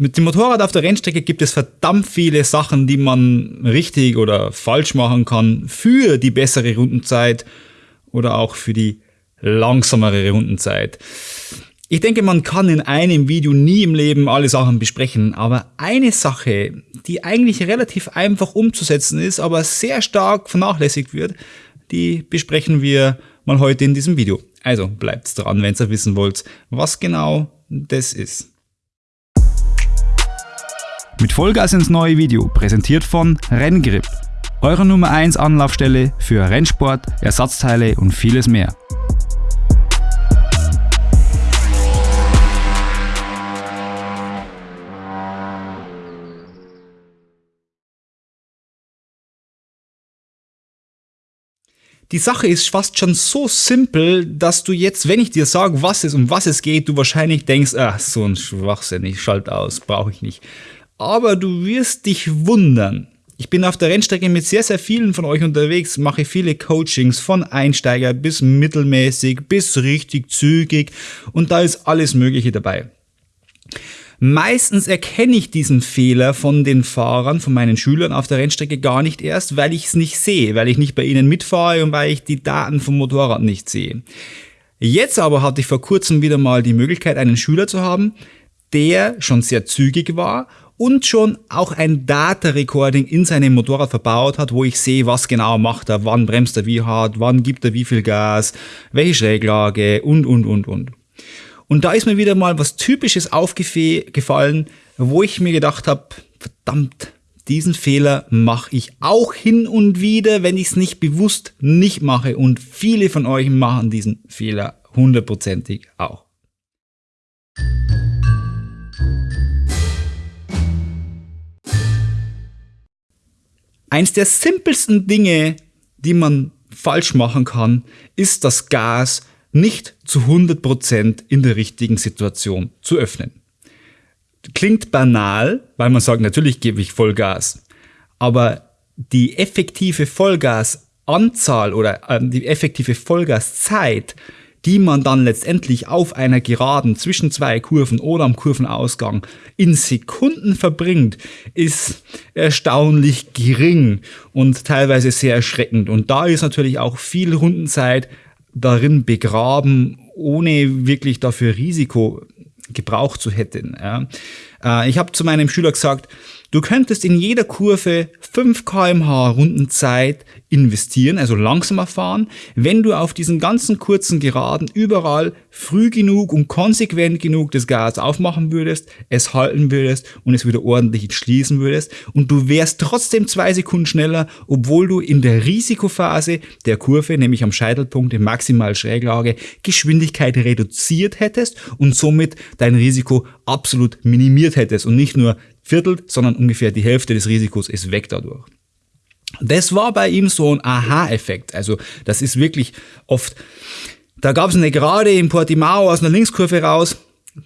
Mit dem Motorrad auf der Rennstrecke gibt es verdammt viele Sachen, die man richtig oder falsch machen kann für die bessere Rundenzeit oder auch für die langsamere Rundenzeit. Ich denke, man kann in einem Video nie im Leben alle Sachen besprechen, aber eine Sache, die eigentlich relativ einfach umzusetzen ist, aber sehr stark vernachlässigt wird, die besprechen wir mal heute in diesem Video. Also bleibt dran, wenn ihr wissen wollt, was genau das ist. Mit Vollgas ins neue Video, präsentiert von Renngrip. Eure Nummer 1 Anlaufstelle für Rennsport, Ersatzteile und vieles mehr. Die Sache ist fast schon so simpel, dass du jetzt, wenn ich dir sage, was es um was es geht, du wahrscheinlich denkst, ach, so ein Schwachsinn, ich schalte aus, brauche ich nicht aber du wirst dich wundern. Ich bin auf der Rennstrecke mit sehr, sehr vielen von euch unterwegs, mache viele Coachings von Einsteiger bis mittelmäßig bis richtig zügig und da ist alles Mögliche dabei. Meistens erkenne ich diesen Fehler von den Fahrern, von meinen Schülern auf der Rennstrecke gar nicht erst, weil ich es nicht sehe, weil ich nicht bei ihnen mitfahre und weil ich die Daten vom Motorrad nicht sehe. Jetzt aber hatte ich vor kurzem wieder mal die Möglichkeit, einen Schüler zu haben, der schon sehr zügig war und schon auch ein Data Recording in seinem Motorrad verbaut hat, wo ich sehe, was genau macht er, wann bremst er wie hart, wann gibt er wie viel Gas, welche Schräglage und, und, und, und. Und da ist mir wieder mal was Typisches aufgefallen, wo ich mir gedacht habe, verdammt, diesen Fehler mache ich auch hin und wieder, wenn ich es nicht bewusst nicht mache. Und viele von euch machen diesen Fehler hundertprozentig auch. Eins der simpelsten Dinge, die man falsch machen kann, ist das Gas nicht zu 100% in der richtigen Situation zu öffnen. Klingt banal, weil man sagt, natürlich gebe ich Vollgas. Aber die effektive Vollgasanzahl oder äh, die effektive Vollgaszeit die man dann letztendlich auf einer Geraden zwischen zwei Kurven oder am Kurvenausgang in Sekunden verbringt, ist erstaunlich gering und teilweise sehr erschreckend. Und da ist natürlich auch viel Rundenzeit darin begraben, ohne wirklich dafür Risiko gebraucht zu hätten. Äh, ich habe zu meinem Schüler gesagt, Du könntest in jeder Kurve 5 kmh Rundenzeit investieren, also langsamer fahren, wenn du auf diesen ganzen kurzen Geraden überall früh genug und konsequent genug das Gas aufmachen würdest, es halten würdest und es wieder ordentlich schließen würdest. Und du wärst trotzdem zwei Sekunden schneller, obwohl du in der Risikophase der Kurve, nämlich am Scheitelpunkt in maximal Schräglage, Geschwindigkeit reduziert hättest und somit dein Risiko absolut minimiert hättest. Und nicht nur Viertel, sondern ungefähr die Hälfte des Risikos ist weg dadurch. Das war bei ihm so ein Aha-Effekt. Also das ist wirklich oft, da gab es eine Gerade in Portimao aus einer Linkskurve raus,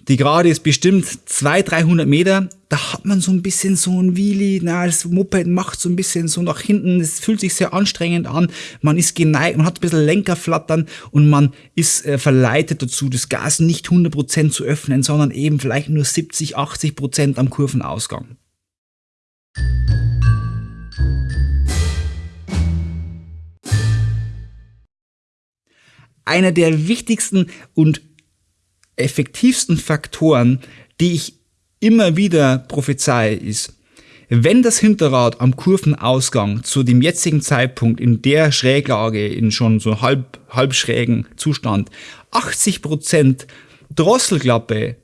die Gerade ist bestimmt 200, 300 Meter. Da hat man so ein bisschen so ein Wheelie. Na, das Moped macht so ein bisschen so nach hinten. Es fühlt sich sehr anstrengend an. Man ist geneigt, man hat ein bisschen Lenkerflattern und man ist äh, verleitet dazu, das Gas nicht 100% zu öffnen, sondern eben vielleicht nur 70, 80% am Kurvenausgang. Einer der wichtigsten und effektivsten Faktoren, die ich immer wieder prophezei, ist, wenn das Hinterrad am Kurvenausgang zu dem jetzigen Zeitpunkt in der Schräglage, in schon so halb, halb schrägen Zustand, 80% Drosselklappe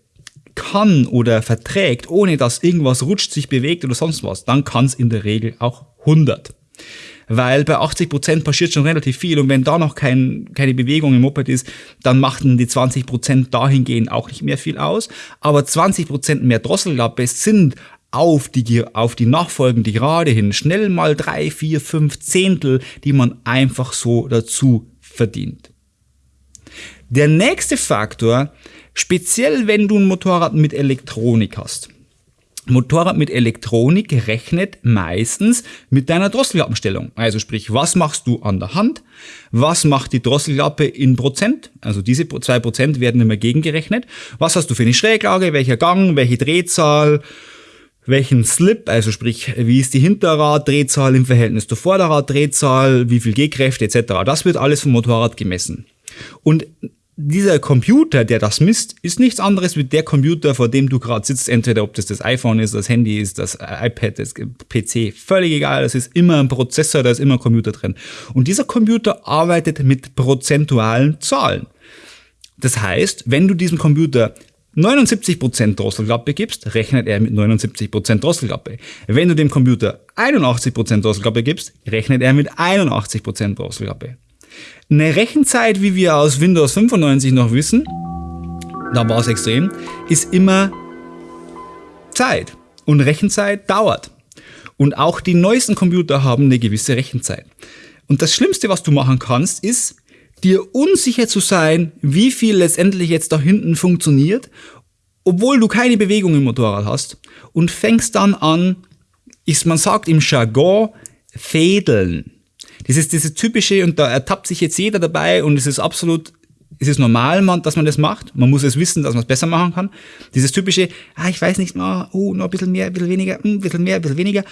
kann oder verträgt, ohne dass irgendwas rutscht, sich bewegt oder sonst was, dann kann es in der Regel auch 100 weil bei 80 Prozent passiert schon relativ viel und wenn da noch kein, keine Bewegung im Moped ist, dann machten die 20 Prozent dahingehend auch nicht mehr viel aus. Aber 20 Prozent mehr Drosselklappe sind auf die, auf die nachfolgende Gerade hin schnell mal drei, vier, fünf Zehntel, die man einfach so dazu verdient. Der nächste Faktor, speziell wenn du ein Motorrad mit Elektronik hast, Motorrad mit Elektronik rechnet meistens mit deiner Drosselklappenstellung. Also sprich, was machst du an der Hand? Was macht die Drosselklappe in Prozent? Also diese zwei Prozent werden immer gegengerechnet. Was hast du für eine Schräglage? Welcher Gang? Welche Drehzahl? Welchen Slip? Also sprich, wie ist die Hinterraddrehzahl im Verhältnis zur Vorderraddrehzahl? Wie viel G-Kräfte etc. Das wird alles vom Motorrad gemessen. Und dieser Computer, der das misst, ist nichts anderes wie der Computer, vor dem du gerade sitzt. Entweder ob das das iPhone ist, das Handy ist, das iPad, das PC, völlig egal. Das ist immer ein Prozessor, da ist immer ein Computer drin. Und dieser Computer arbeitet mit prozentualen Zahlen. Das heißt, wenn du diesem Computer 79% Drosselklappe gibst, rechnet er mit 79% Drosselklappe. Wenn du dem Computer 81% Drosselklappe gibst, rechnet er mit 81% Drosselklappe. Eine Rechenzeit, wie wir aus Windows 95 noch wissen, da war es extrem, ist immer Zeit. Und Rechenzeit dauert. Und auch die neuesten Computer haben eine gewisse Rechenzeit. Und das Schlimmste, was du machen kannst, ist, dir unsicher zu sein, wie viel letztendlich jetzt da hinten funktioniert, obwohl du keine Bewegung im Motorrad hast und fängst dann an, ist, man sagt im Jargon, fädeln. Das ist diese typische, und da ertappt sich jetzt jeder dabei und es ist absolut, es ist normal, man, dass man das macht. Man muss es wissen, dass man es besser machen kann. Dieses typische, ah, ich weiß nicht, oh, oh, noch ein bisschen mehr, ein bisschen weniger, hm, ein bisschen mehr, ein bisschen weniger.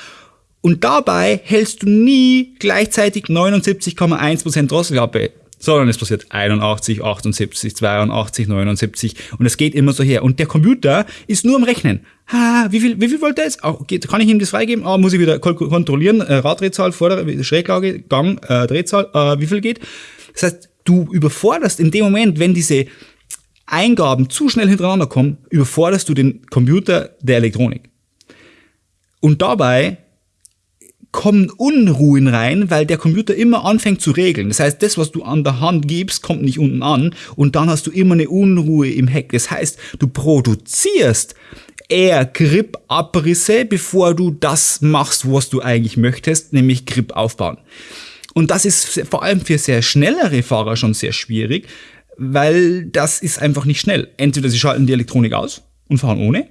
Und dabei hältst du nie gleichzeitig 79,1% Drosselklappe sondern es passiert 81, 78, 82, 79 und es geht immer so her. Und der Computer ist nur am Rechnen. Ha, wie viel, wie viel wollte er jetzt? Oh, geht, kann ich ihm das freigeben? Oh, muss ich wieder kontrollieren. Äh, Raddrehzahl, Vorder Schräglage, Gang, äh, Drehzahl, äh, wie viel geht? Das heißt, du überforderst in dem Moment, wenn diese Eingaben zu schnell hintereinander kommen, überforderst du den Computer der Elektronik. Und dabei kommen Unruhen rein, weil der Computer immer anfängt zu regeln. Das heißt, das, was du an der Hand gibst, kommt nicht unten an und dann hast du immer eine Unruhe im Heck. Das heißt, du produzierst eher Grip-Abrisse, bevor du das machst, was du eigentlich möchtest, nämlich Grip aufbauen. Und das ist vor allem für sehr schnellere Fahrer schon sehr schwierig, weil das ist einfach nicht schnell. Entweder sie schalten die Elektronik aus und fahren ohne,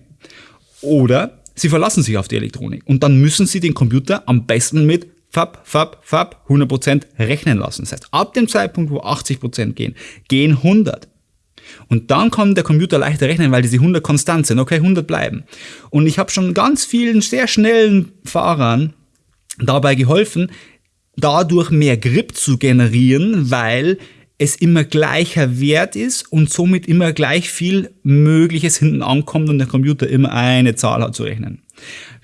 oder Sie verlassen sich auf die Elektronik und dann müssen Sie den Computer am besten mit Fab, Fab, Fab 100% rechnen lassen. Das heißt, ab dem Zeitpunkt, wo 80% gehen, gehen 100. Und dann kann der Computer leichter rechnen, weil diese 100 konstant sind. Okay, 100 bleiben. Und ich habe schon ganz vielen sehr schnellen Fahrern dabei geholfen, dadurch mehr Grip zu generieren, weil es immer gleicher Wert ist und somit immer gleich viel Mögliches hinten ankommt und der Computer immer eine Zahl hat zu rechnen.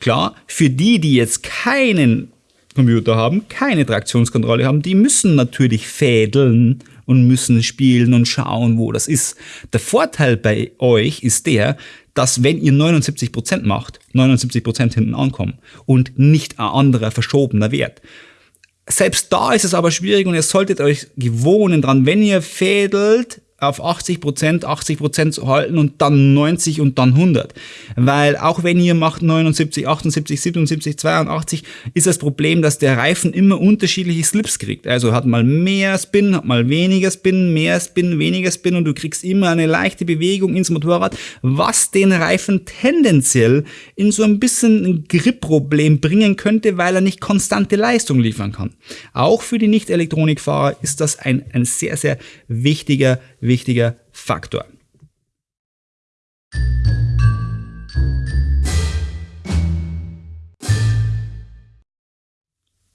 Klar, für die, die jetzt keinen Computer haben, keine Traktionskontrolle haben, die müssen natürlich fädeln und müssen spielen und schauen, wo das ist. Der Vorteil bei euch ist der, dass wenn ihr 79% macht, 79% hinten ankommen und nicht ein anderer verschobener Wert. Selbst da ist es aber schwierig und ihr solltet euch gewohnen dran, wenn ihr fädelt, auf 80 Prozent, 80 Prozent zu halten und dann 90 und dann 100. Weil auch wenn ihr macht 79, 78, 77, 82, ist das Problem, dass der Reifen immer unterschiedliche Slips kriegt. Also hat mal mehr Spin, hat mal weniger Spin, mehr Spin, weniger Spin und du kriegst immer eine leichte Bewegung ins Motorrad, was den Reifen tendenziell in so ein bisschen ein Grip-Problem bringen könnte, weil er nicht konstante Leistung liefern kann. Auch für die Nicht-Elektronikfahrer ist das ein, ein sehr, sehr wichtiger wichtiger Faktor.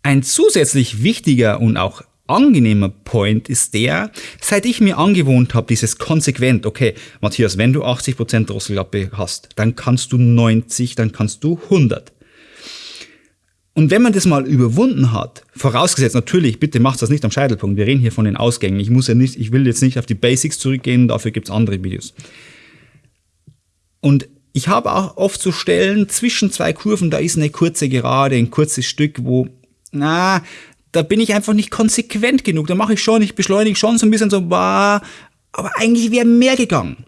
Ein zusätzlich wichtiger und auch angenehmer Point ist der, seit ich mir angewohnt habe, dieses konsequent, okay, Matthias, wenn du 80% Drosselklappe hast, dann kannst du 90, dann kannst du 100. Und wenn man das mal überwunden hat, vorausgesetzt natürlich, bitte macht das nicht am Scheitelpunkt, wir reden hier von den Ausgängen. Ich muss ja nicht, ich will jetzt nicht auf die Basics zurückgehen, dafür gibt's andere Videos. Und ich habe auch oft so Stellen zwischen zwei Kurven, da ist eine kurze Gerade, ein kurzes Stück, wo, na, da bin ich einfach nicht konsequent genug. Da mache ich schon, ich beschleunige schon so ein bisschen so, bah, aber eigentlich wäre mehr gegangen.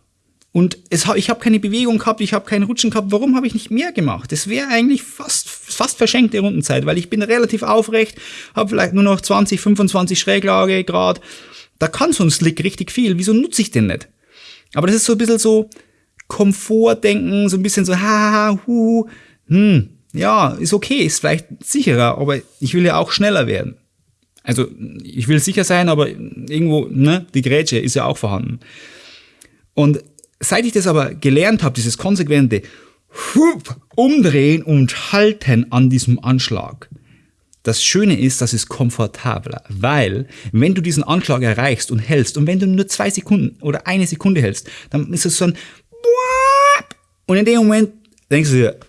Und es, ich habe keine Bewegung gehabt, ich habe keinen Rutschen gehabt. Warum habe ich nicht mehr gemacht? Das wäre eigentlich fast, fast verschenkte Rundenzeit, weil ich bin relativ aufrecht, habe vielleicht nur noch 20, 25 Schräglage Grad. Da kann so ein Slick richtig viel. Wieso nutze ich den nicht? Aber das ist so ein bisschen so Komfortdenken, so ein bisschen so, haha, hu, hm, ja, ist okay, ist vielleicht sicherer, aber ich will ja auch schneller werden. Also ich will sicher sein, aber irgendwo, ne, die Grätsche ist ja auch vorhanden. Und seit ich das aber gelernt habe, dieses konsequente Umdrehen und Halten an diesem Anschlag, das Schöne ist, das ist komfortabler, weil wenn du diesen Anschlag erreichst und hältst und wenn du nur zwei Sekunden oder eine Sekunde hältst, dann ist es so ein und in dem Moment denkst du dir,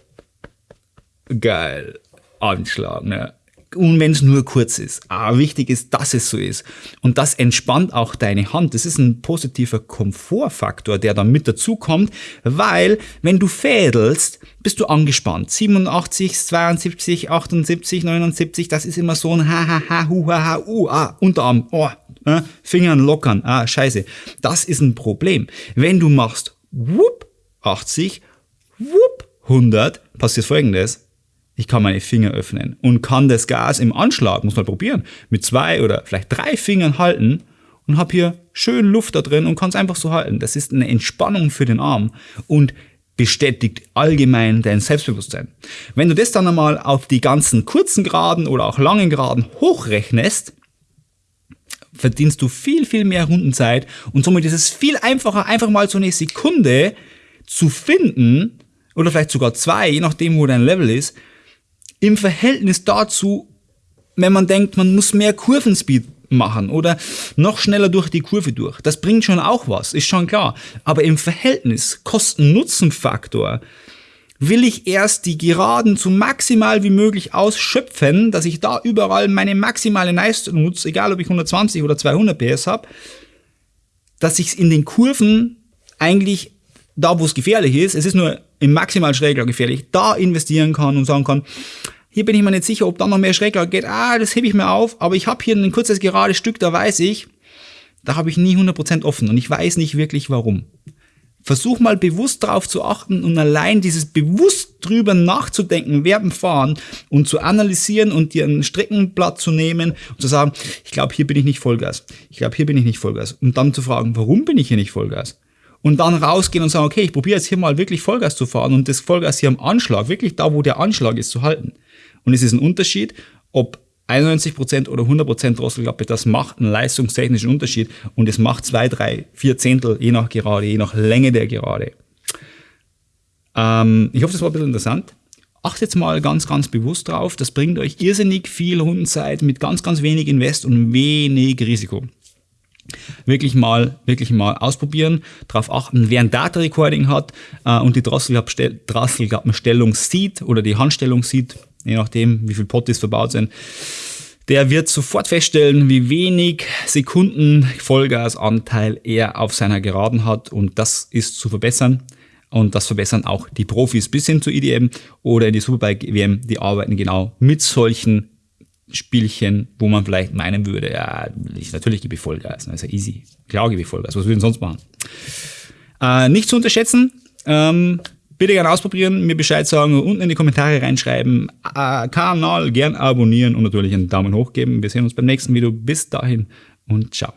geil, Anschlag, ne? Und wenn es nur kurz ist. Aber wichtig ist, dass es so ist. Und das entspannt auch deine Hand. Das ist ein positiver Komfortfaktor, der dann mit dazu kommt, weil wenn du fädelst, bist du angespannt. 87, 72, 78, 79, das ist immer so ein ha ha ha hu ha ha u ah Unterarm, oh, äh, Fingern lockern, ah scheiße. Das ist ein Problem. Wenn du machst whoop 80, whoop 100, passiert folgendes ich kann meine Finger öffnen und kann das Gas im Anschlag, muss man probieren, mit zwei oder vielleicht drei Fingern halten und habe hier schön Luft da drin und kann es einfach so halten. Das ist eine Entspannung für den Arm und bestätigt allgemein dein Selbstbewusstsein. Wenn du das dann einmal auf die ganzen kurzen Geraden oder auch langen Geraden hochrechnest, verdienst du viel, viel mehr Rundenzeit und somit ist es viel einfacher, einfach mal so eine Sekunde zu finden oder vielleicht sogar zwei, je nachdem, wo dein Level ist, im Verhältnis dazu, wenn man denkt, man muss mehr Kurvenspeed machen oder noch schneller durch die Kurve durch. Das bringt schon auch was, ist schon klar. Aber im Verhältnis Kosten-Nutzen-Faktor will ich erst die Geraden so maximal wie möglich ausschöpfen, dass ich da überall meine maximale Leistung nutze, egal ob ich 120 oder 200 PS habe, dass ich in den Kurven eigentlich da, wo es gefährlich ist, es ist nur im maximal Schräglauf gefährlich, da investieren kann und sagen kann, hier bin ich mir nicht sicher, ob da noch mehr Schräglauf geht. Ah, das hebe ich mir auf, aber ich habe hier ein kurzes gerade Stück, da weiß ich, da habe ich nie 100% offen und ich weiß nicht wirklich warum. Versuch mal bewusst darauf zu achten und allein dieses bewusst drüber nachzudenken während Fahren und zu analysieren und dir ein Streckenblatt zu nehmen und zu sagen, ich glaube, hier bin ich nicht Vollgas. Ich glaube, hier bin ich nicht Vollgas. Und dann zu fragen, warum bin ich hier nicht Vollgas? Und dann rausgehen und sagen, okay, ich probiere jetzt hier mal wirklich Vollgas zu fahren und das Vollgas hier am Anschlag, wirklich da, wo der Anschlag ist, zu halten. Und es ist ein Unterschied, ob 91% oder 100% Drosselklappe, das macht einen leistungstechnischen Unterschied und es macht zwei, drei, vier Zehntel, je nach Gerade, je nach Länge der Gerade. Ähm, ich hoffe, das war ein bisschen interessant. Achtet mal ganz, ganz bewusst drauf. Das bringt euch irrsinnig viel Rundenzeit mit ganz, ganz wenig Invest und wenig Risiko wirklich mal, wirklich mal ausprobieren, darauf achten, wer ein Data Recording hat äh, und die Drosselklappenstellung sieht oder die Handstellung sieht, je nachdem, wie viel Potties verbaut sind, der wird sofort feststellen, wie wenig Sekunden Vollgasanteil er auf seiner Geraden hat und das ist zu verbessern. Und das verbessern auch die Profis bis hin zu IDM oder in die Superbike WM, die arbeiten genau mit solchen Spielchen, wo man vielleicht meinen würde, ja, ich, natürlich gebe ich Vollgas, das ist ja easy. Klar gebe ich Vollgas, was würden sonst machen? Äh, nicht zu unterschätzen, ähm, bitte gerne ausprobieren, mir Bescheid sagen, unten in die Kommentare reinschreiben, äh, Kanal gern abonnieren und natürlich einen Daumen hoch geben. Wir sehen uns beim nächsten Video. Bis dahin und ciao.